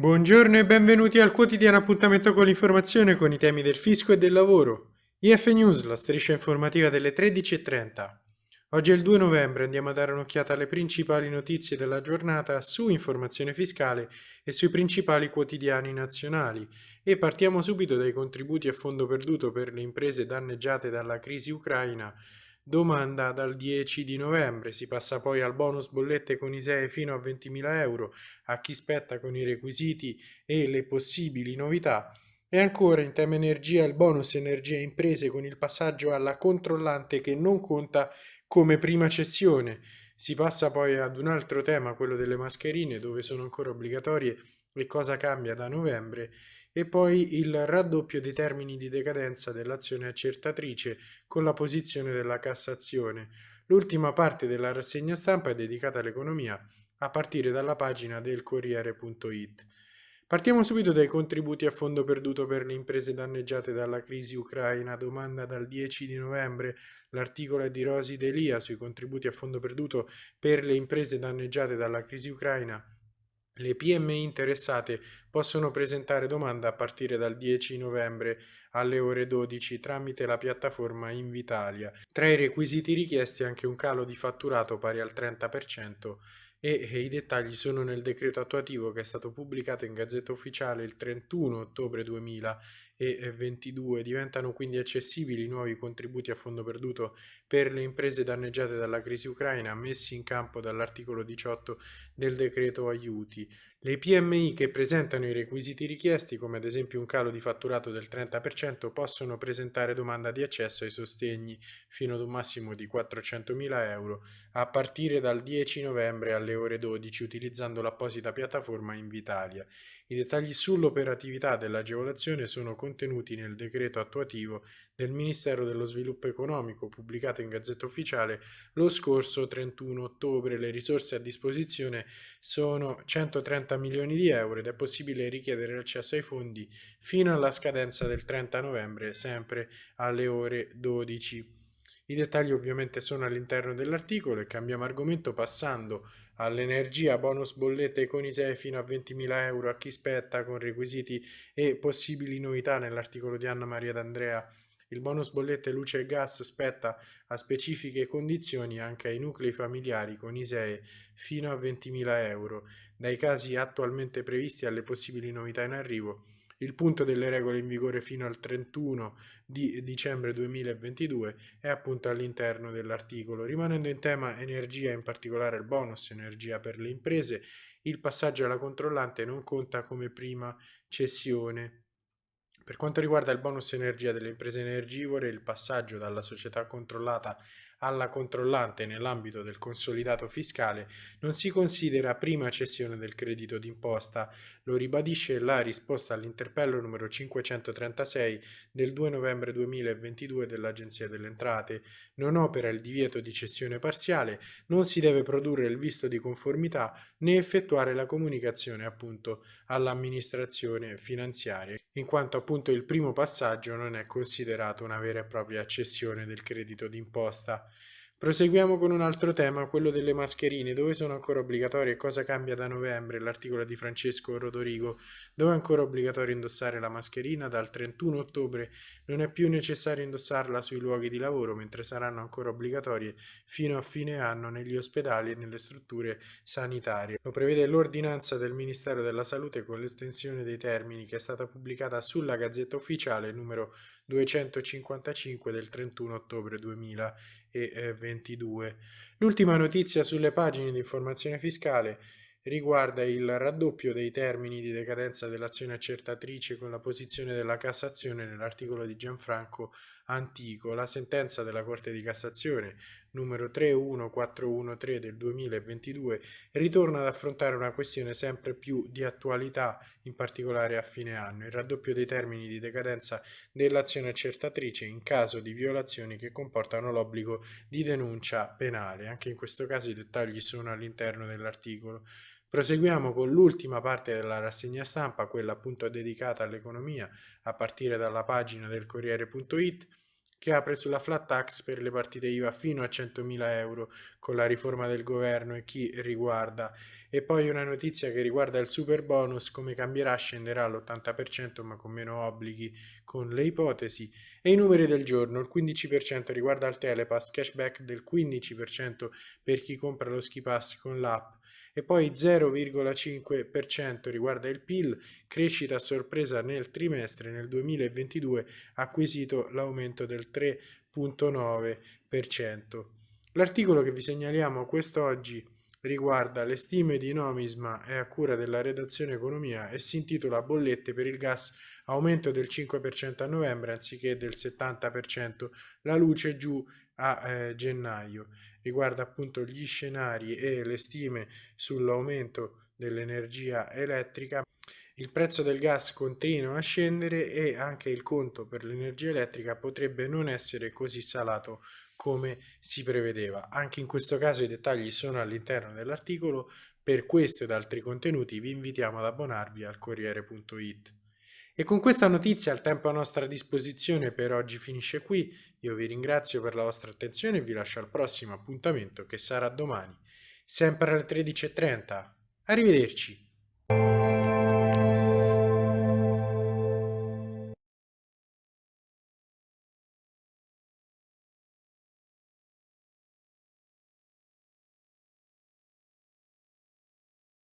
Buongiorno e benvenuti al quotidiano appuntamento con l'informazione con i temi del fisco e del lavoro. IF News, la striscia informativa delle 13.30. Oggi è il 2 novembre, andiamo a dare un'occhiata alle principali notizie della giornata su informazione fiscale e sui principali quotidiani nazionali e partiamo subito dai contributi a fondo perduto per le imprese danneggiate dalla crisi ucraina Domanda dal 10 di novembre, si passa poi al bonus bollette con ISEE fino a 20.000 euro a chi spetta con i requisiti e le possibili novità. E ancora in tema energia il bonus energia imprese con il passaggio alla controllante che non conta come prima cessione. Si passa poi ad un altro tema, quello delle mascherine, dove sono ancora obbligatorie e cosa cambia da novembre e poi il raddoppio dei termini di decadenza dell'azione accertatrice con la posizione della Cassazione. L'ultima parte della rassegna stampa è dedicata all'economia a partire dalla pagina del Corriere.it. Partiamo subito dai contributi a fondo perduto per le imprese danneggiate dalla crisi ucraina. Domanda dal 10 di novembre. L'articolo è di Rosi Delia sui contributi a fondo perduto per le imprese danneggiate dalla crisi ucraina. Le PMI interessate possono presentare domanda a partire dal 10 novembre alle ore 12 tramite la piattaforma Invitalia. Tra i requisiti richiesti anche un calo di fatturato pari al 30% e, i dettagli sono nel decreto attuativo che è stato pubblicato in Gazzetta Ufficiale il 31 ottobre 2022. Diventano quindi accessibili i nuovi contributi a fondo perduto per le imprese danneggiate dalla crisi ucraina messi in campo dall'articolo 18 del decreto aiuti. Le PMI che presentano i requisiti richiesti, come ad esempio un calo di fatturato del 30%, possono presentare domanda di accesso ai sostegni fino ad un massimo di 400.000 euro a partire dal 10 novembre alle ore 12 utilizzando l'apposita piattaforma Invitalia. I dettagli sull'operatività dell'agevolazione sono contenuti nel decreto attuativo del Ministero dello Sviluppo Economico pubblicato in Gazzetta Ufficiale lo scorso 31 ottobre. Le risorse a disposizione sono 130 milioni di euro ed è possibile richiedere l'accesso ai fondi fino alla scadenza del 30 novembre, sempre alle ore 12. I dettagli ovviamente sono all'interno dell'articolo e cambiamo argomento passando all'energia, bonus bollette con ISEE fino a 20.000 euro a chi spetta con requisiti e possibili novità nell'articolo di Anna Maria D'Andrea. Il bonus bollette luce e gas spetta a specifiche condizioni anche ai nuclei familiari con ISEE fino a 20.000 euro, dai casi attualmente previsti alle possibili novità in arrivo il punto delle regole in vigore fino al 31 di dicembre 2022 è appunto all'interno dell'articolo. Rimanendo in tema energia, in particolare il bonus energia per le imprese, il passaggio alla controllante non conta come prima cessione. Per quanto riguarda il bonus energia delle imprese energivore, il passaggio dalla società controllata alla controllante nell'ambito del consolidato fiscale non si considera prima cessione del credito d'imposta, lo ribadisce la risposta all'interpello numero 536 del 2 novembre 2022 dell'Agenzia delle Entrate. Non opera il divieto di cessione parziale, non si deve produrre il visto di conformità né effettuare la comunicazione appunto all'amministrazione finanziaria, in quanto appunto il primo passaggio non è considerato una vera e propria cessione del credito d'imposta. Proseguiamo con un altro tema, quello delle mascherine, dove sono ancora obbligatorie e cosa cambia da novembre, l'articolo di Francesco Rodorigo, dove è ancora obbligatorio indossare la mascherina, dal 31 ottobre non è più necessario indossarla sui luoghi di lavoro, mentre saranno ancora obbligatorie fino a fine anno negli ospedali e nelle strutture sanitarie. Lo prevede l'ordinanza del Ministero della Salute con l'estensione dei termini che è stata pubblicata sulla Gazzetta Ufficiale numero 255 del 31 ottobre 2022. L'ultima notizia sulle pagine di informazione fiscale riguarda il raddoppio dei termini di decadenza dell'azione accertatrice con la posizione della Cassazione nell'articolo di Gianfranco Antico. La sentenza della Corte di Cassazione numero 31413 del 2022 ritorna ad affrontare una questione sempre più di attualità, in particolare a fine anno, il raddoppio dei termini di decadenza dell'azione accertatrice in caso di violazioni che comportano l'obbligo di denuncia penale. Anche in questo caso i dettagli sono all'interno dell'articolo. Proseguiamo con l'ultima parte della rassegna stampa, quella appunto dedicata all'economia, a partire dalla pagina del Corriere.it che apre sulla flat tax per le partite IVA fino a 100.000 euro con la riforma del governo e chi riguarda. E poi una notizia che riguarda il super bonus, come cambierà, scenderà all'80% ma con meno obblighi con le ipotesi. E i numeri del giorno, il 15% riguarda il Telepass, cashback del 15% per chi compra lo ski pass con l'app e poi 0,5% riguarda il PIL, crescita sorpresa nel trimestre nel 2022 acquisito l'aumento del 3,9%. L'articolo che vi segnaliamo quest'oggi riguarda le stime di Nomisma e a cura della redazione economia e si intitola Bollette per il gas aumento del 5% a novembre anziché del 70%, la luce giù a eh, gennaio. Riguarda appunto gli scenari e le stime sull'aumento dell'energia elettrica. Il prezzo del gas continua a scendere e anche il conto per l'energia elettrica potrebbe non essere così salato come si prevedeva. Anche in questo caso i dettagli sono all'interno dell'articolo. Per questo ed altri contenuti vi invitiamo ad abbonarvi al Corriere.it. E con questa notizia il tempo a nostra disposizione per oggi finisce qui. Io vi ringrazio per la vostra attenzione e vi lascio al prossimo appuntamento che sarà domani, sempre alle 13.30. Arrivederci!